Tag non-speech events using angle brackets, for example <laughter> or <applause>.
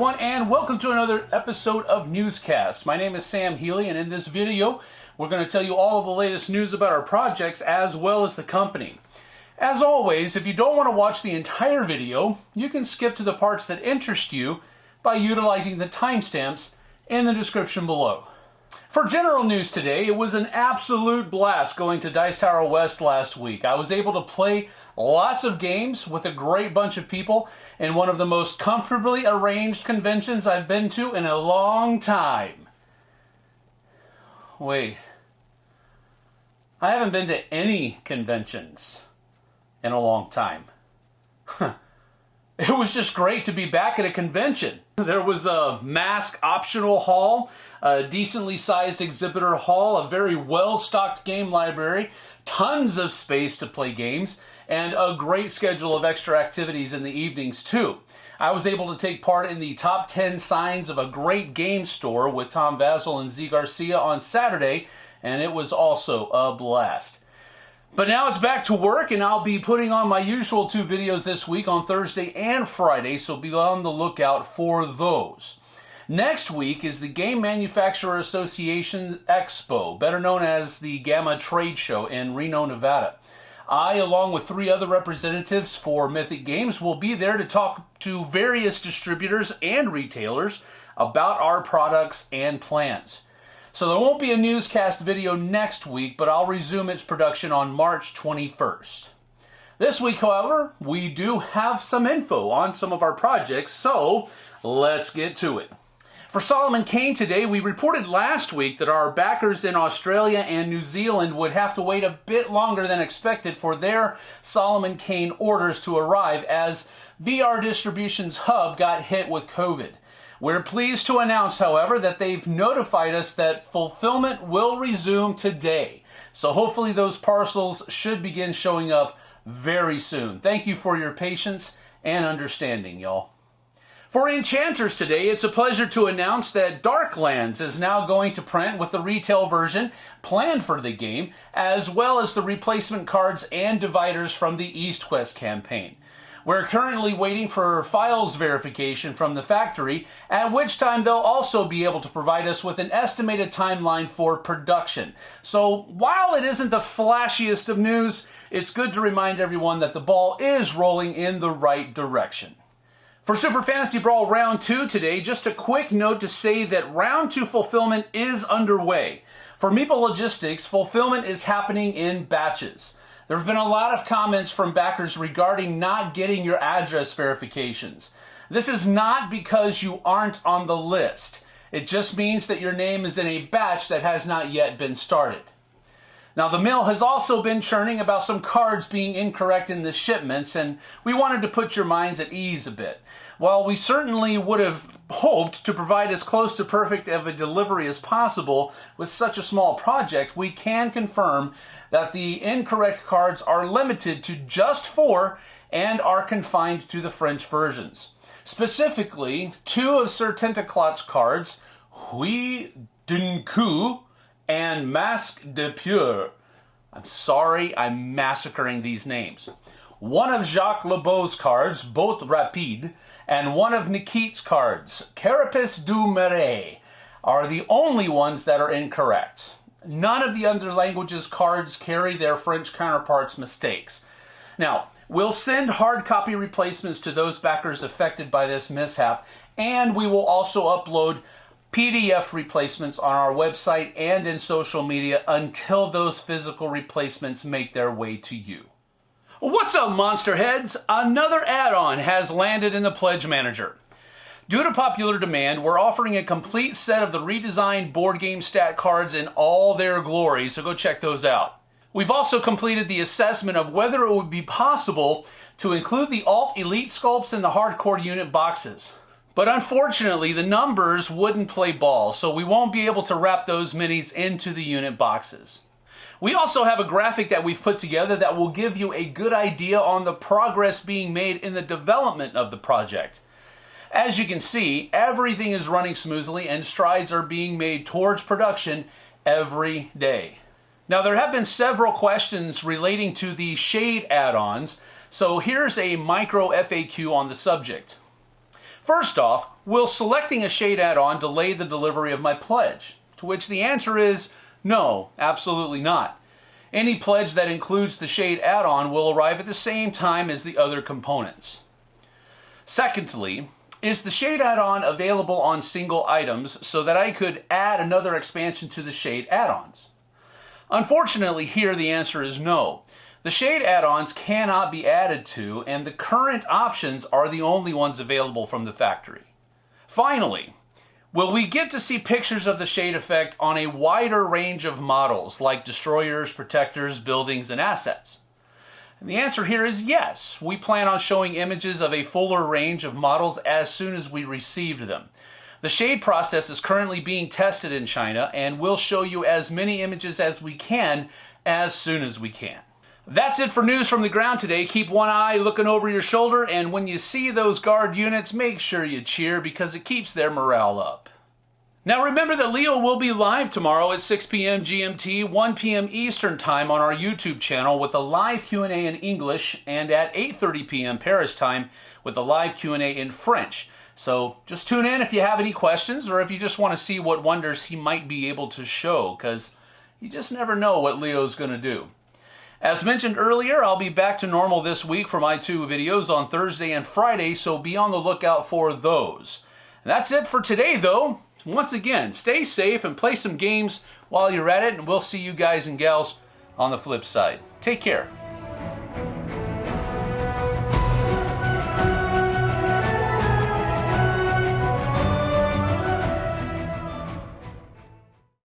everyone, and welcome to another episode of Newscast. My name is Sam Healy, and in this video, we're going to tell you all of the latest news about our projects as well as the company. As always, if you don't want to watch the entire video, you can skip to the parts that interest you by utilizing the timestamps in the description below. For general news today, it was an absolute blast going to Dice Tower West last week. I was able to play lots of games with a great bunch of people and one of the most comfortably arranged conventions I've been to in a long time. Wait. I haven't been to any conventions in a long time. <laughs> it was just great to be back at a convention. <laughs> There was a mask optional hall a decently sized exhibitor hall, a very well stocked game library, tons of space to play games, and a great schedule of extra activities in the evenings, too. I was able to take part in the top 10 signs of a great game store with Tom Vasel and Zee Garcia on Saturday, and it was also a blast. But now it's back to work, and I'll be putting on my usual two videos this week on Thursday and Friday, so be on the lookout for those. Next week is the Game Manufacturer Association Expo, better known as the GAMA Trade Show in Reno, Nevada. I, along with three other representatives for Mythic Games, will be there to talk to various distributors and retailers about our products and plans. So there won't be a newscast video next week, but I'll resume its production on March 21st. This week, however, we do have some info on some of our projects, so let's get to it. For Solomon Kane today, we reported last week that our backers in Australia and New Zealand would have to wait a bit longer than expected for their Solomon Kane orders to arrive as VR Distribution's hub got hit with COVID. We're pleased to announce, however, that they've notified us that fulfillment will resume today. So hopefully those parcels should begin showing up very soon. Thank you for your patience and understanding, y'all. For Enchanters today, it's a pleasure to announce that Darklands is now going to print with the retail version planned for the game, as well as the replacement cards and dividers from the EastQuest campaign. We're currently waiting for files verification from the factory, at which time they'll also be able to provide us with an estimated timeline for production. So while it isn't the flashiest of news, it's good to remind everyone that the ball is rolling in the right direction. For Super Fantasy Brawl Round 2 today, just a quick note to say that Round 2 fulfillment is underway. For Meeple Logistics, fulfillment is happening in batches. There have been a lot of comments from backers regarding not getting your address verifications. This is not because you aren't on the list. It just means that your name is in a batch that has not yet been started. Now, the mill has also been churning about some cards being incorrect in the shipments, and we wanted to put your minds at ease a bit. While we certainly would have hoped to provide as close to perfect of a delivery as possible with such a small project, we can confirm that the incorrect cards are limited to just four and are confined to the French versions. Specifically, two of Sir Tentaclot's cards, Hui Dunku and Masque de Pure. I'm sorry I'm massacring these names. One of Jacques Lebeau's cards, both rapide, and one of Nikit's cards, Carapace du Marais, are the only ones that are incorrect. None of the other languages' cards carry their French counterparts' mistakes. Now, we'll send hard copy replacements to those backers affected by this mishap, and we will also upload PDF replacements on our website and in social media until those physical replacements make their way to you. What's up, Monster Heads? Another add on has landed in the Pledge Manager. Due to popular demand, we're offering a complete set of the redesigned board game stat cards in all their glory, so go check those out. We've also completed the assessment of whether it would be possible to include the Alt Elite sculpts in the hardcore unit boxes. But unfortunately, the numbers wouldn't play ball, so we won't be able to wrap those minis into the unit boxes. We also have a graphic that we've put together that will give you a good idea on the progress being made in the development of the project. As you can see, everything is running smoothly and strides are being made towards production every day. Now there have been several questions relating to the shade add-ons, so here's a micro FAQ on the subject. First off, will selecting a shade add-on delay the delivery of my pledge? To which the answer is no, absolutely not. Any pledge that includes the shade add-on will arrive at the same time as the other components. Secondly, is the shade add-on available on single items so that I could add another expansion to the shade add-ons? Unfortunately, here the answer is no. The shade add-ons cannot be added to, and the current options are the only ones available from the factory. Finally, Will we get to see pictures of the shade effect on a wider range of models like destroyers, protectors, buildings, and assets? And the answer here is yes. We plan on showing images of a fuller range of models as soon as we receive them. The shade process is currently being tested in China and we'll show you as many images as we can as soon as we can. That's it for news from the ground today. Keep one eye looking over your shoulder, and when you see those guard units, make sure you cheer because it keeps their morale up. Now remember that Leo will be live tomorrow at 6 p.m. GMT, 1 p.m. Eastern Time on our YouTube channel with a live Q&A in English and at 8:30 p.m. Paris time with a live Q&A in French. So just tune in if you have any questions or if you just want to see what wonders he might be able to show cuz you just never know what Leo's going to do. As mentioned earlier, I'll be back to normal this week for my two videos on Thursday and Friday, so be on the lookout for those. That's it for today, though. Once again, stay safe and play some games while you're at it, and we'll see you guys and gals on the flip side. Take care.